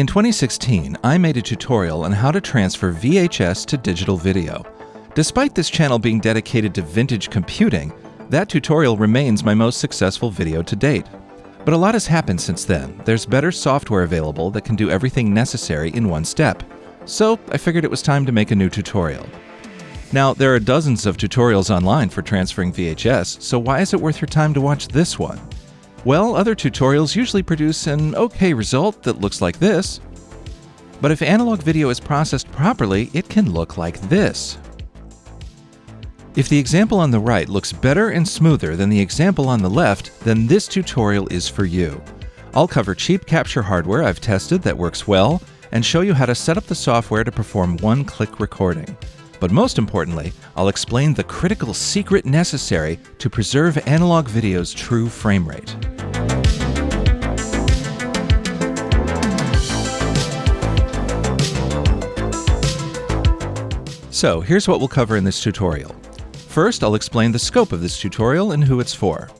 In 2016, I made a tutorial on how to transfer VHS to digital video. Despite this channel being dedicated to vintage computing, that tutorial remains my most successful video to date. But a lot has happened since then. There's better software available that can do everything necessary in one step. So I figured it was time to make a new tutorial. Now, there are dozens of tutorials online for transferring VHS, so why is it worth your time to watch this one? Well, other tutorials usually produce an okay result that looks like this. But if analog video is processed properly, it can look like this. If the example on the right looks better and smoother than the example on the left, then this tutorial is for you. I'll cover cheap capture hardware I've tested that works well, and show you how to set up the software to perform one-click recording. But most importantly, I'll explain the critical secret necessary to preserve analog video's true frame rate. So here's what we'll cover in this tutorial. First, I'll explain the scope of this tutorial and who it's for.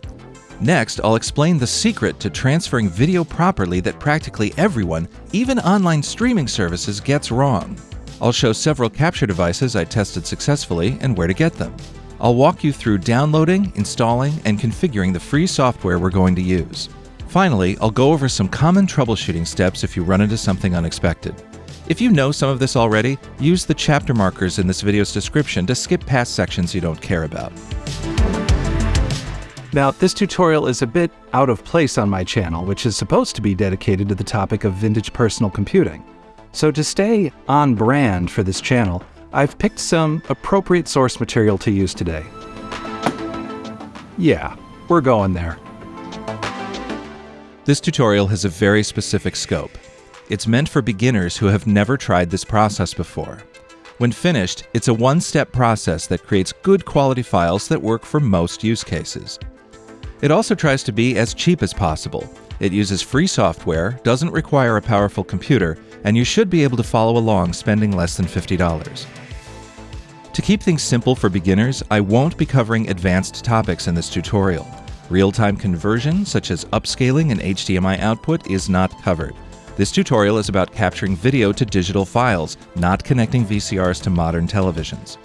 Next, I'll explain the secret to transferring video properly that practically everyone, even online streaming services, gets wrong. I'll show several capture devices I tested successfully and where to get them. I'll walk you through downloading, installing, and configuring the free software we're going to use. Finally, I'll go over some common troubleshooting steps if you run into something unexpected. If you know some of this already, use the chapter markers in this video's description to skip past sections you don't care about. Now, this tutorial is a bit out of place on my channel, which is supposed to be dedicated to the topic of vintage personal computing. So to stay on brand for this channel, I've picked some appropriate source material to use today. Yeah, we're going there. This tutorial has a very specific scope. It's meant for beginners who have never tried this process before. When finished, it's a one-step process that creates good quality files that work for most use cases. It also tries to be as cheap as possible. It uses free software, doesn't require a powerful computer, and you should be able to follow along spending less than $50. To keep things simple for beginners, I won't be covering advanced topics in this tutorial. Real-time conversion, such as upscaling and HDMI output, is not covered. This tutorial is about capturing video to digital files, not connecting VCRs to modern televisions.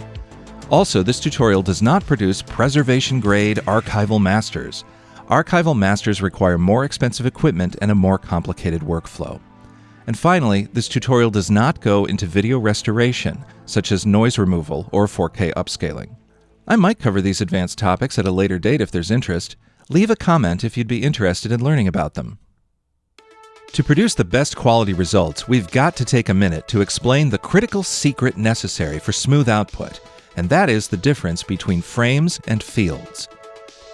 Also, this tutorial does not produce preservation-grade archival masters. Archival masters require more expensive equipment and a more complicated workflow. And finally, this tutorial does not go into video restoration, such as noise removal or 4K upscaling. I might cover these advanced topics at a later date if there's interest. Leave a comment if you'd be interested in learning about them. To produce the best quality results, we've got to take a minute to explain the critical secret necessary for smooth output, and that is the difference between frames and fields.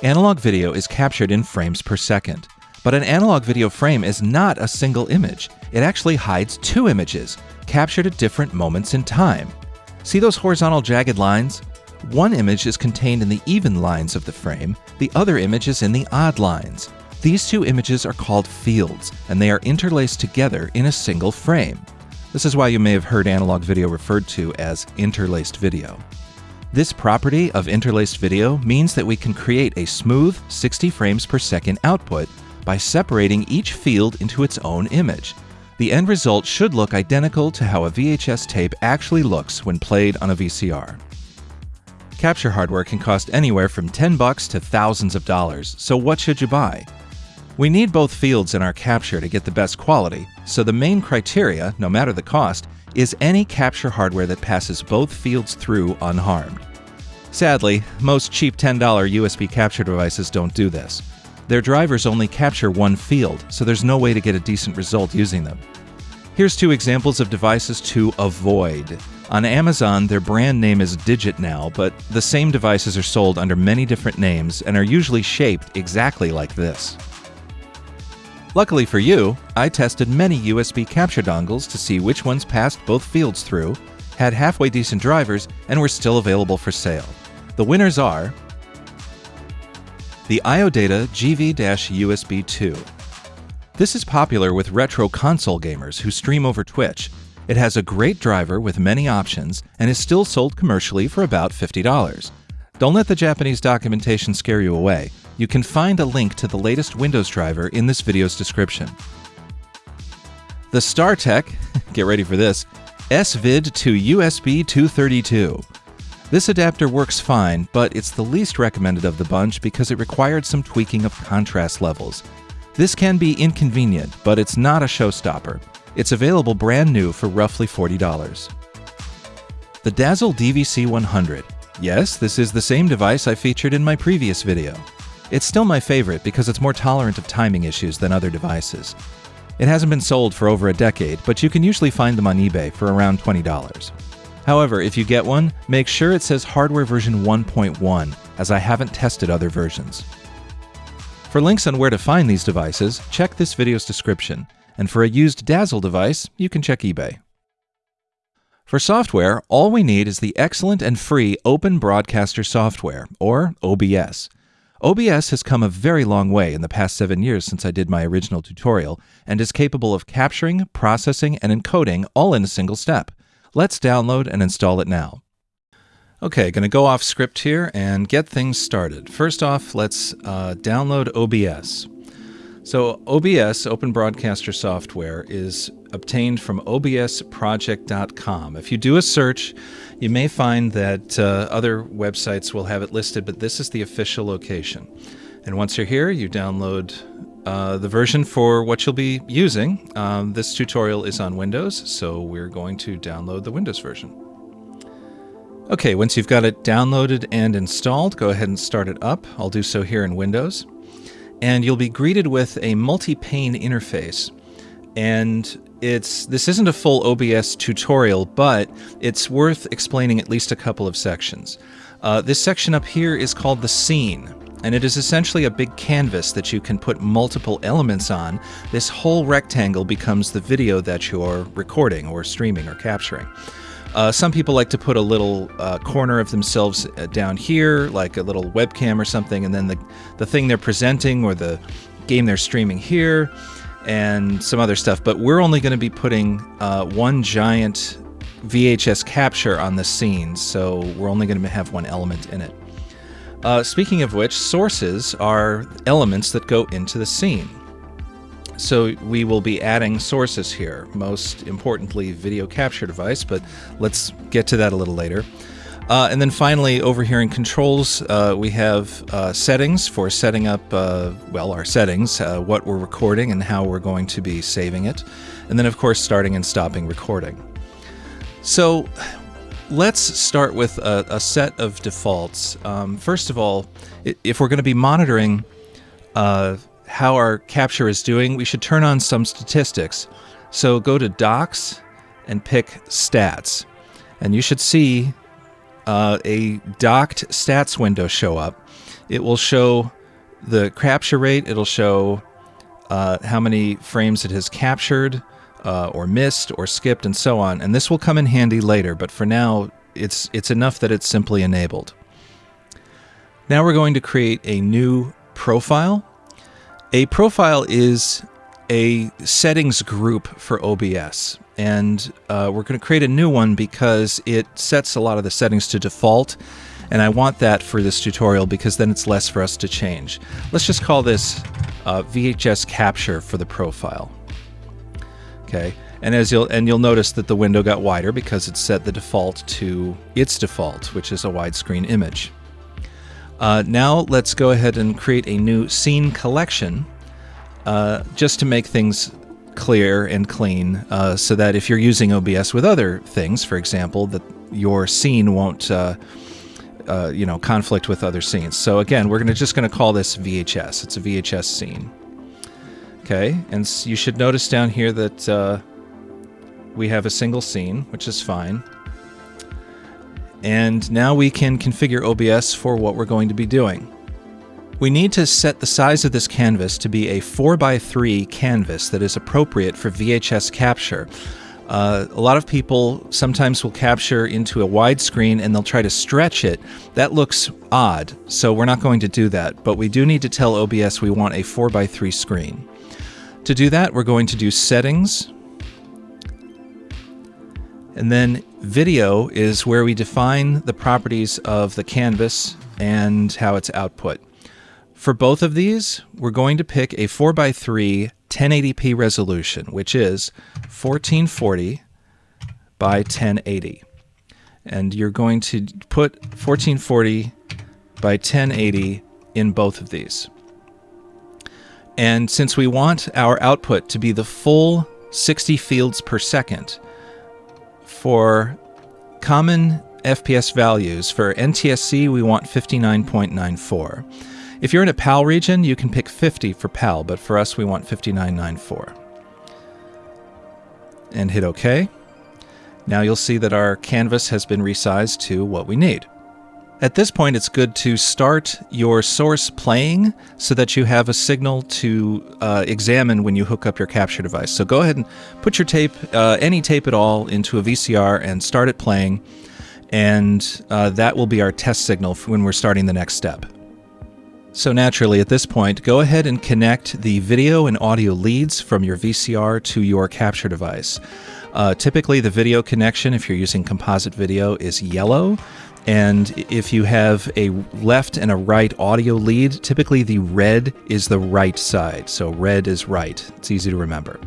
Analog video is captured in frames per second. But an analog video frame is not a single image. It actually hides two images, captured at different moments in time. See those horizontal jagged lines? One image is contained in the even lines of the frame, the other image is in the odd lines. These two images are called fields, and they are interlaced together in a single frame. This is why you may have heard analog video referred to as interlaced video. This property of interlaced video means that we can create a smooth 60 frames per second output by separating each field into its own image. The end result should look identical to how a VHS tape actually looks when played on a VCR. Capture hardware can cost anywhere from 10 bucks to thousands of dollars, so what should you buy? We need both fields in our capture to get the best quality, so the main criteria, no matter the cost, is any capture hardware that passes both fields through unharmed. Sadly, most cheap $10 USB capture devices don't do this. Their drivers only capture one field, so there's no way to get a decent result using them. Here's two examples of devices to avoid. On Amazon, their brand name is DIGITNOW, but the same devices are sold under many different names and are usually shaped exactly like this. Luckily for you, I tested many USB capture dongles to see which ones passed both fields through, had halfway decent drivers, and were still available for sale. The winners are the IOData GV-USB 2. This is popular with retro console gamers who stream over Twitch. It has a great driver with many options and is still sold commercially for about $50. Don't let the Japanese documentation scare you away. You can find a link to the latest Windows driver in this video's description. The StarTech, get ready for this, SVID to USB 232. This adapter works fine, but it's the least recommended of the bunch because it required some tweaking of contrast levels. This can be inconvenient, but it's not a showstopper. It's available brand new for roughly $40. The Dazzle DVC 100. Yes, this is the same device I featured in my previous video. It's still my favorite because it's more tolerant of timing issues than other devices. It hasn't been sold for over a decade, but you can usually find them on eBay for around $20. However, if you get one, make sure it says hardware version 1.1, as I haven't tested other versions. For links on where to find these devices, check this video's description, and for a used Dazzle device, you can check eBay. For software, all we need is the excellent and free Open Broadcaster software, or OBS. OBS has come a very long way in the past seven years since I did my original tutorial, and is capable of capturing, processing, and encoding all in a single step. Let's download and install it now. Okay, going to go off script here and get things started. First off, let's uh, download OBS. So OBS, Open Broadcaster Software, is obtained from obsproject.com. If you do a search, you may find that uh, other websites will have it listed, but this is the official location. And once you're here, you download uh, the version for what you'll be using. Um, this tutorial is on Windows, so we're going to download the Windows version. Okay, once you've got it downloaded and installed, go ahead and start it up. I'll do so here in Windows. And you'll be greeted with a multi-pane interface. And it's this isn't a full OBS tutorial, but it's worth explaining at least a couple of sections. Uh, this section up here is called the scene, and it is essentially a big canvas that you can put multiple elements on. This whole rectangle becomes the video that you're recording or streaming or capturing. Uh, some people like to put a little uh, corner of themselves uh, down here, like a little webcam or something, and then the, the thing they're presenting or the game they're streaming here and some other stuff, but we're only going to be putting uh, one giant VHS capture on the scene, so we're only going to have one element in it. Uh, speaking of which, sources are elements that go into the scene. So we will be adding sources here, most importantly video capture device, but let's get to that a little later. Uh, and then finally, over here in controls, uh, we have uh, settings for setting up, uh, well, our settings, uh, what we're recording and how we're going to be saving it. And then, of course, starting and stopping recording. So let's start with a, a set of defaults. Um, first of all, if we're going to be monitoring uh, how our capture is doing, we should turn on some statistics. So go to Docks and pick Stats. And you should see uh, a docked stats window show up. It will show the capture rate, it'll show uh, how many frames it has captured, uh, or missed, or skipped, and so on. And this will come in handy later, but for now, it's, it's enough that it's simply enabled. Now we're going to create a new profile. A profile is a settings group for OBS and uh, we're going to create a new one because it sets a lot of the settings to default and I want that for this tutorial because then it's less for us to change. Let's just call this uh, VHS capture for the profile. Okay, and as you'll and you'll notice that the window got wider because it set the default to its default, which is a widescreen image. Uh, now let's go ahead and create a new scene collection uh, just to make things clear and clean uh, so that if you're using OBS with other things, for example, that your scene won't uh, uh, you know conflict with other scenes. So again, we're gonna just gonna call this VHS. It's a VHS scene. Okay, and you should notice down here that uh, we have a single scene, which is fine. And now we can configure OBS for what we're going to be doing. We need to set the size of this canvas to be a 4x3 canvas that is appropriate for VHS capture. Uh, a lot of people sometimes will capture into a widescreen and they'll try to stretch it. That looks odd, so we're not going to do that, but we do need to tell OBS we want a 4x3 screen. To do that, we're going to do Settings, and then Video is where we define the properties of the canvas and how it's output. For both of these, we're going to pick a 4x3 1080p resolution, which is 1440 by 1080. And you're going to put 1440 by 1080 in both of these. And since we want our output to be the full 60 fields per second for common FPS values, for NTSC we want 59.94. If you're in a PAL region, you can pick 50 for PAL, but for us we want 5994. And hit OK. Now you'll see that our canvas has been resized to what we need. At this point, it's good to start your source playing so that you have a signal to uh, examine when you hook up your capture device. So go ahead and put your tape, uh, any tape at all, into a VCR and start it playing. And uh, that will be our test signal when we're starting the next step. So naturally, at this point, go ahead and connect the video and audio leads from your VCR to your capture device. Uh, typically, the video connection, if you're using composite video, is yellow. And if you have a left and a right audio lead, typically the red is the right side. So red is right. It's easy to remember.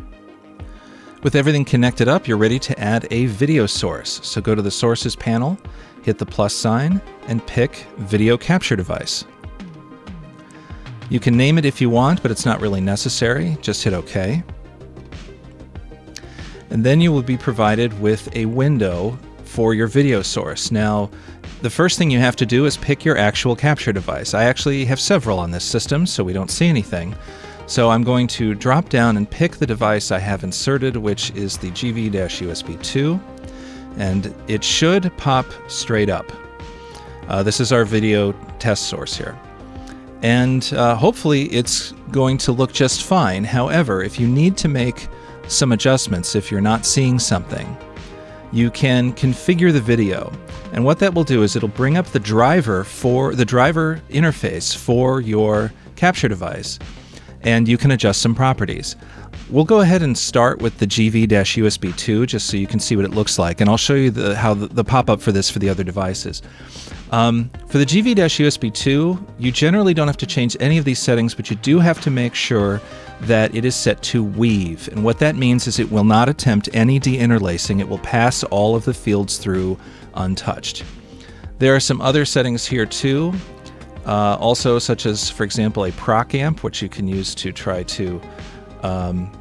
With everything connected up, you're ready to add a video source. So go to the Sources panel, hit the plus sign, and pick Video Capture Device. You can name it if you want, but it's not really necessary. Just hit OK. And then you will be provided with a window for your video source. Now, the first thing you have to do is pick your actual capture device. I actually have several on this system, so we don't see anything. So I'm going to drop down and pick the device I have inserted, which is the GV-USB 2, and it should pop straight up. Uh, this is our video test source here. And uh, hopefully it's going to look just fine. However, if you need to make some adjustments, if you're not seeing something, you can configure the video. And what that will do is it'll bring up the driver for the driver interface for your capture device and you can adjust some properties. We'll go ahead and start with the GV-USB 2 just so you can see what it looks like and I'll show you the, how the, the pop-up for this for the other devices. Um, for the GV-USB 2, you generally don't have to change any of these settings, but you do have to make sure that it is set to weave. And what that means is it will not attempt any deinterlacing. It will pass all of the fields through untouched. There are some other settings here too. Uh, also, such as, for example, a proc amp, which you can use to try to um,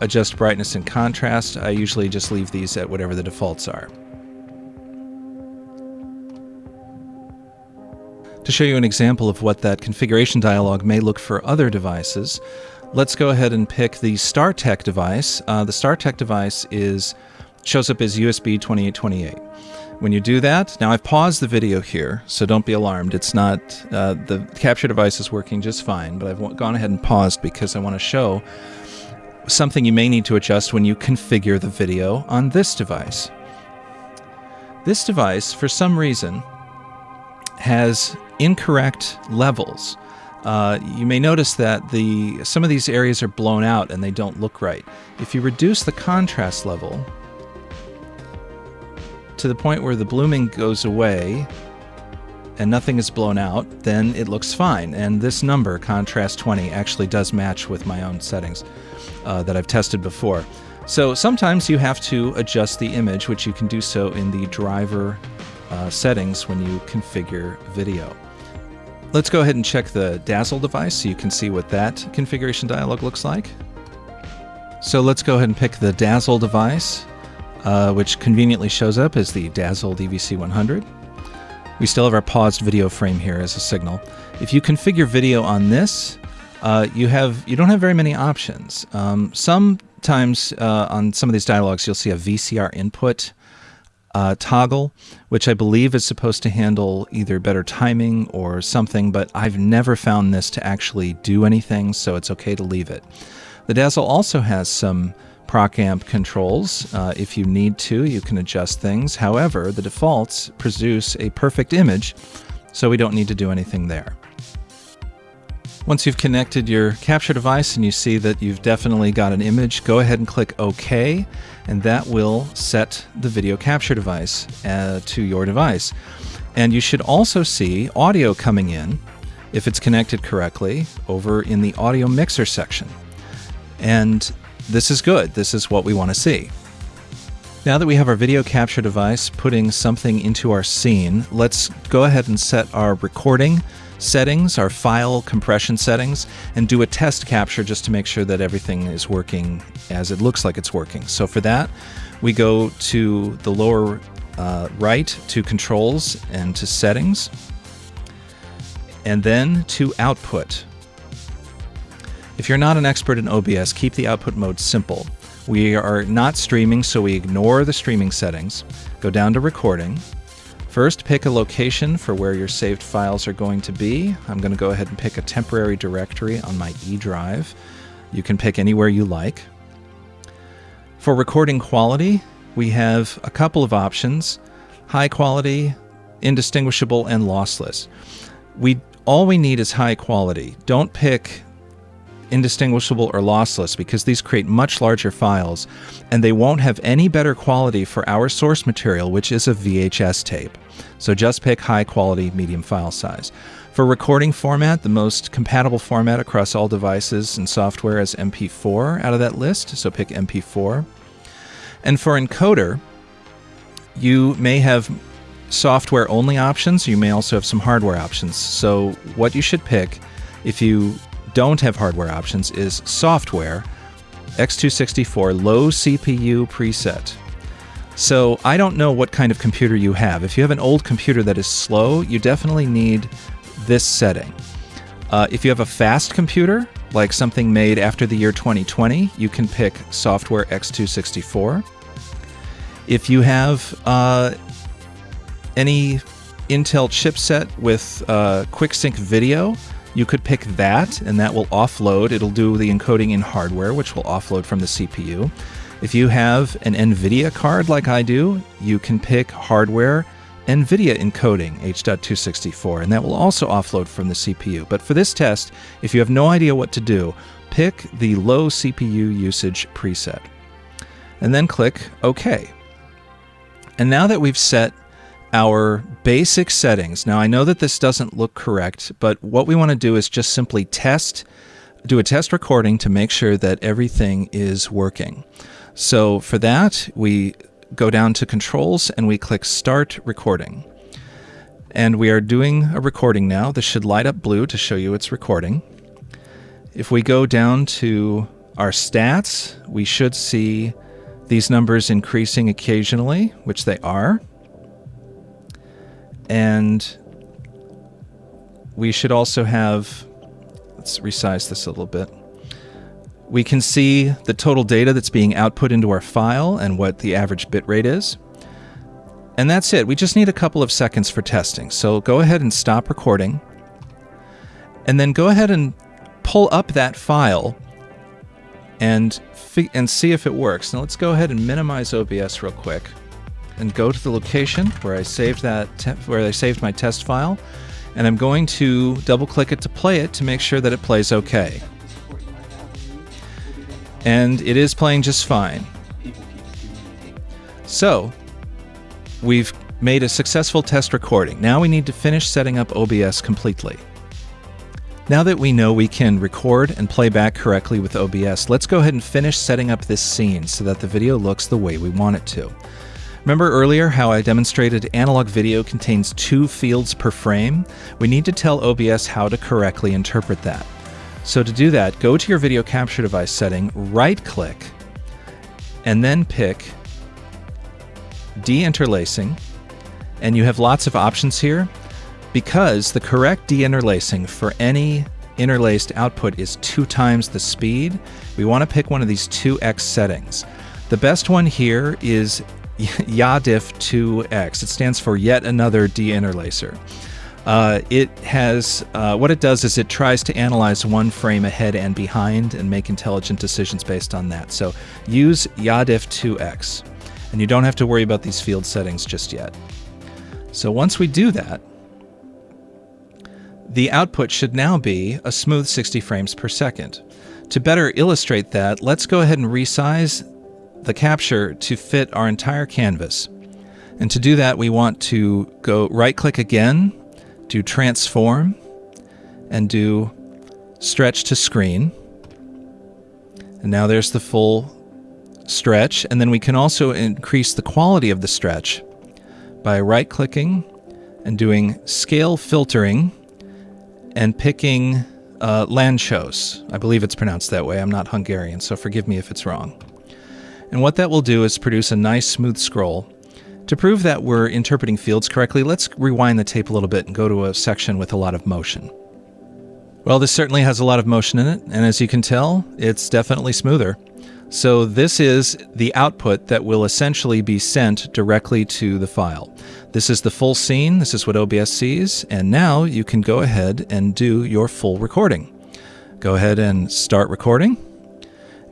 adjust brightness and contrast. I usually just leave these at whatever the defaults are. To show you an example of what that configuration dialog may look for other devices, let's go ahead and pick the StarTech device. Uh, the StarTech device is shows up as USB 2828. When you do that, now I've paused the video here, so don't be alarmed. It's not, uh, the capture device is working just fine, but I've gone ahead and paused because I want to show something you may need to adjust when you configure the video on this device. This device, for some reason, has incorrect levels. Uh, you may notice that the some of these areas are blown out and they don't look right. If you reduce the contrast level to the point where the blooming goes away and nothing is blown out, then it looks fine. And this number, contrast 20, actually does match with my own settings uh, that I've tested before. So sometimes you have to adjust the image, which you can do so in the driver uh, settings when you configure video. Let's go ahead and check the Dazzle device so you can see what that configuration dialog looks like. So let's go ahead and pick the Dazzle device, uh, which conveniently shows up as the Dazzle DVC100. We still have our paused video frame here as a signal. If you configure video on this, uh, you have you don't have very many options. Um, sometimes uh, on some of these dialogues, you'll see a VCR input uh, toggle, which I believe is supposed to handle either better timing or something, but I've never found this to actually do anything, so it's okay to leave it. The Dazzle also has some proc amp controls. Uh, if you need to, you can adjust things. However, the defaults produce a perfect image, so we don't need to do anything there. Once you've connected your capture device and you see that you've definitely got an image, go ahead and click OK, and that will set the video capture device uh, to your device. And you should also see audio coming in, if it's connected correctly, over in the audio mixer section. And this is good. This is what we want to see. Now that we have our video capture device putting something into our scene, let's go ahead and set our recording settings, our file compression settings, and do a test capture just to make sure that everything is working as it looks like it's working. So for that, we go to the lower uh, right to controls and to settings, and then to output. If you're not an expert in OBS, keep the output mode simple. We are not streaming, so we ignore the streaming settings. Go down to recording. First, pick a location for where your saved files are going to be. I'm going to go ahead and pick a temporary directory on my E drive. You can pick anywhere you like. For recording quality, we have a couple of options high quality, indistinguishable, and lossless. We all we need is high quality. Don't pick indistinguishable or lossless because these create much larger files and they won't have any better quality for our source material, which is a VHS tape. So just pick high quality medium file size. For recording format, the most compatible format across all devices and software is MP4 out of that list, so pick MP4. And for encoder, you may have software only options, you may also have some hardware options. So what you should pick if you don't have hardware options is software, X264 low CPU preset. So I don't know what kind of computer you have. If you have an old computer that is slow, you definitely need this setting. Uh, if you have a fast computer, like something made after the year 2020, you can pick software X264. If you have uh, any Intel chipset with uh, QuickSync video, you could pick that, and that will offload. It'll do the encoding in hardware, which will offload from the CPU. If you have an NVIDIA card like I do, you can pick hardware NVIDIA encoding H.264, and that will also offload from the CPU. But for this test, if you have no idea what to do, pick the low CPU usage preset. And then click OK. And now that we've set our basic settings. Now, I know that this doesn't look correct, but what we want to do is just simply test, do a test recording to make sure that everything is working. So for that, we go down to controls and we click start recording. And we are doing a recording now. This should light up blue to show you it's recording. If we go down to our stats, we should see these numbers increasing occasionally, which they are and we should also have, let's resize this a little bit. We can see the total data that's being output into our file and what the average bit rate is. And that's it. We just need a couple of seconds for testing. So go ahead and stop recording. And then go ahead and pull up that file and, and see if it works. Now let's go ahead and minimize OBS real quick and go to the location where I saved that where I saved my test file, and I'm going to double click it to play it to make sure that it plays okay. And it is playing just fine. So, we've made a successful test recording. Now we need to finish setting up OBS completely. Now that we know we can record and play back correctly with OBS, let's go ahead and finish setting up this scene so that the video looks the way we want it to. Remember earlier how I demonstrated analog video contains two fields per frame? We need to tell OBS how to correctly interpret that. So to do that, go to your video capture device setting, right click, and then pick deinterlacing, and you have lots of options here. Because the correct deinterlacing for any interlaced output is two times the speed, we want to pick one of these 2x settings. The best one here is YADIF2X. It stands for yet another deinterlacer. Uh, it has uh, what it does is it tries to analyze one frame ahead and behind and make intelligent decisions based on that. So use YADIF2X, and you don't have to worry about these field settings just yet. So once we do that, the output should now be a smooth 60 frames per second. To better illustrate that, let's go ahead and resize the capture to fit our entire canvas. And to do that, we want to go right click again, do transform, and do stretch to screen. And now there's the full stretch, and then we can also increase the quality of the stretch by right clicking and doing scale filtering and picking uh, Lanczos. I believe it's pronounced that way. I'm not Hungarian, so forgive me if it's wrong. And what that will do is produce a nice smooth scroll. To prove that we're interpreting fields correctly, let's rewind the tape a little bit and go to a section with a lot of motion. Well, this certainly has a lot of motion in it, and as you can tell, it's definitely smoother. So this is the output that will essentially be sent directly to the file. This is the full scene, this is what OBS sees, and now you can go ahead and do your full recording. Go ahead and start recording.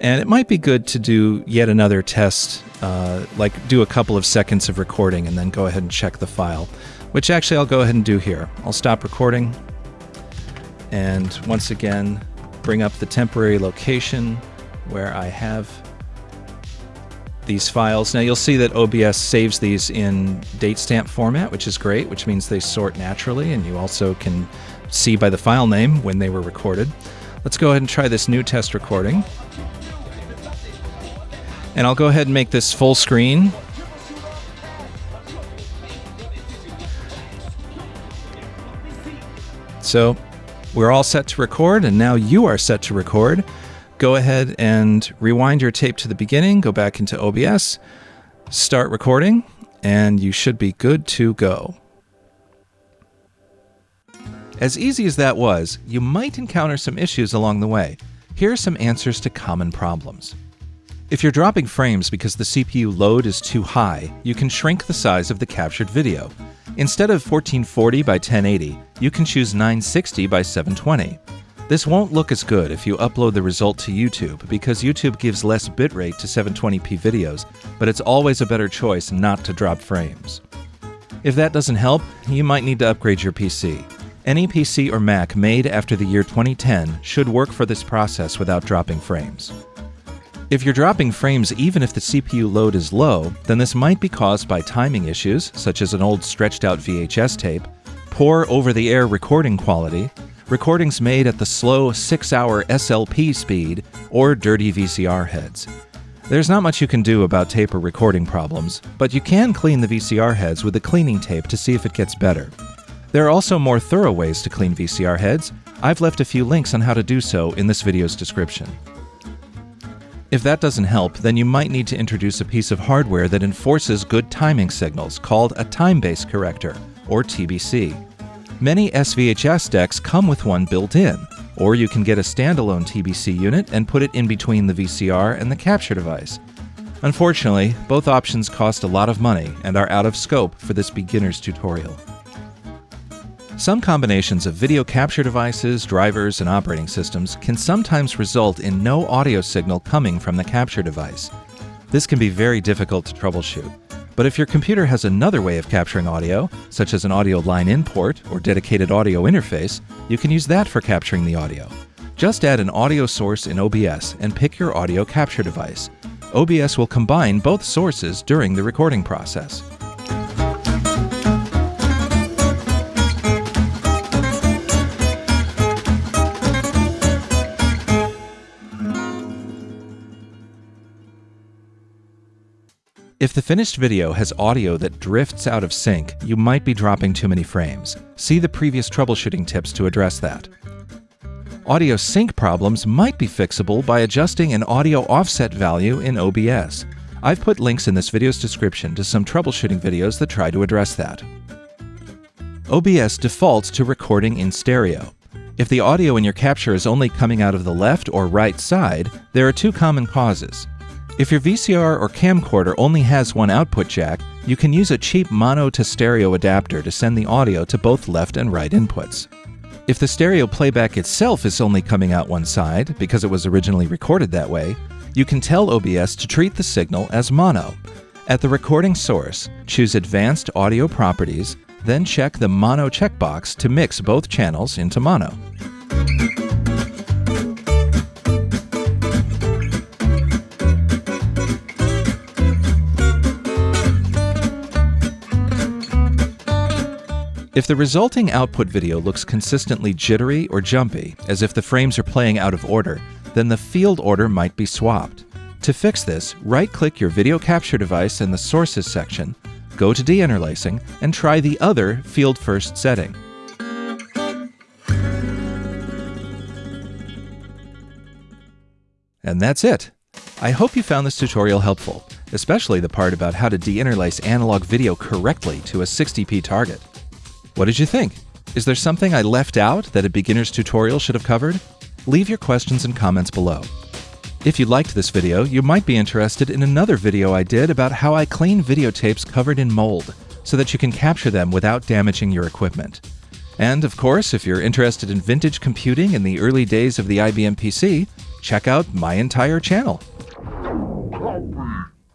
And it might be good to do yet another test, uh, like do a couple of seconds of recording and then go ahead and check the file, which actually I'll go ahead and do here. I'll stop recording and once again bring up the temporary location where I have these files. Now you'll see that OBS saves these in date stamp format, which is great, which means they sort naturally, and you also can see by the file name when they were recorded. Let's go ahead and try this new test recording. And I'll go ahead and make this full screen. So we're all set to record, and now you are set to record. Go ahead and rewind your tape to the beginning, go back into OBS, start recording, and you should be good to go. As easy as that was, you might encounter some issues along the way. Here are some answers to common problems. If you're dropping frames because the CPU load is too high, you can shrink the size of the captured video. Instead of 1440 by 1080, you can choose 960 by 720. This won't look as good if you upload the result to YouTube because YouTube gives less bitrate to 720p videos, but it's always a better choice not to drop frames. If that doesn't help, you might need to upgrade your PC. Any PC or Mac made after the year 2010 should work for this process without dropping frames. If you're dropping frames even if the CPU load is low, then this might be caused by timing issues, such as an old stretched out VHS tape, poor over the air recording quality, recordings made at the slow 6 hour SLP speed, or dirty VCR heads. There's not much you can do about tape or recording problems, but you can clean the VCR heads with a cleaning tape to see if it gets better. There are also more thorough ways to clean VCR heads. I've left a few links on how to do so in this video's description. If that doesn't help, then you might need to introduce a piece of hardware that enforces good timing signals called a time base corrector, or TBC. Many SVHS decks come with one built in, or you can get a standalone TBC unit and put it in between the VCR and the capture device. Unfortunately, both options cost a lot of money and are out of scope for this beginner's tutorial. Some combinations of video capture devices, drivers, and operating systems can sometimes result in no audio signal coming from the capture device. This can be very difficult to troubleshoot. But if your computer has another way of capturing audio, such as an audio line in port or dedicated audio interface, you can use that for capturing the audio. Just add an audio source in OBS and pick your audio capture device. OBS will combine both sources during the recording process. If the finished video has audio that drifts out of sync, you might be dropping too many frames. See the previous troubleshooting tips to address that. Audio sync problems might be fixable by adjusting an audio offset value in OBS. I've put links in this video's description to some troubleshooting videos that try to address that. OBS defaults to recording in stereo. If the audio in your capture is only coming out of the left or right side, there are two common causes. If your VCR or camcorder only has one output jack, you can use a cheap mono to stereo adapter to send the audio to both left and right inputs. If the stereo playback itself is only coming out one side, because it was originally recorded that way, you can tell OBS to treat the signal as mono. At the recording source, choose Advanced Audio Properties, then check the Mono checkbox to mix both channels into mono. If the resulting output video looks consistently jittery or jumpy, as if the frames are playing out of order, then the field order might be swapped. To fix this, right-click your video capture device in the Sources section, go to deinterlacing, and try the other Field First setting. And that's it. I hope you found this tutorial helpful, especially the part about how to deinterlace analog video correctly to a 60p target. What did you think? Is there something I left out that a beginner's tutorial should have covered? Leave your questions and comments below. If you liked this video, you might be interested in another video I did about how I clean videotapes covered in mold, so that you can capture them without damaging your equipment. And of course, if you're interested in vintage computing in the early days of the IBM PC, check out my entire channel.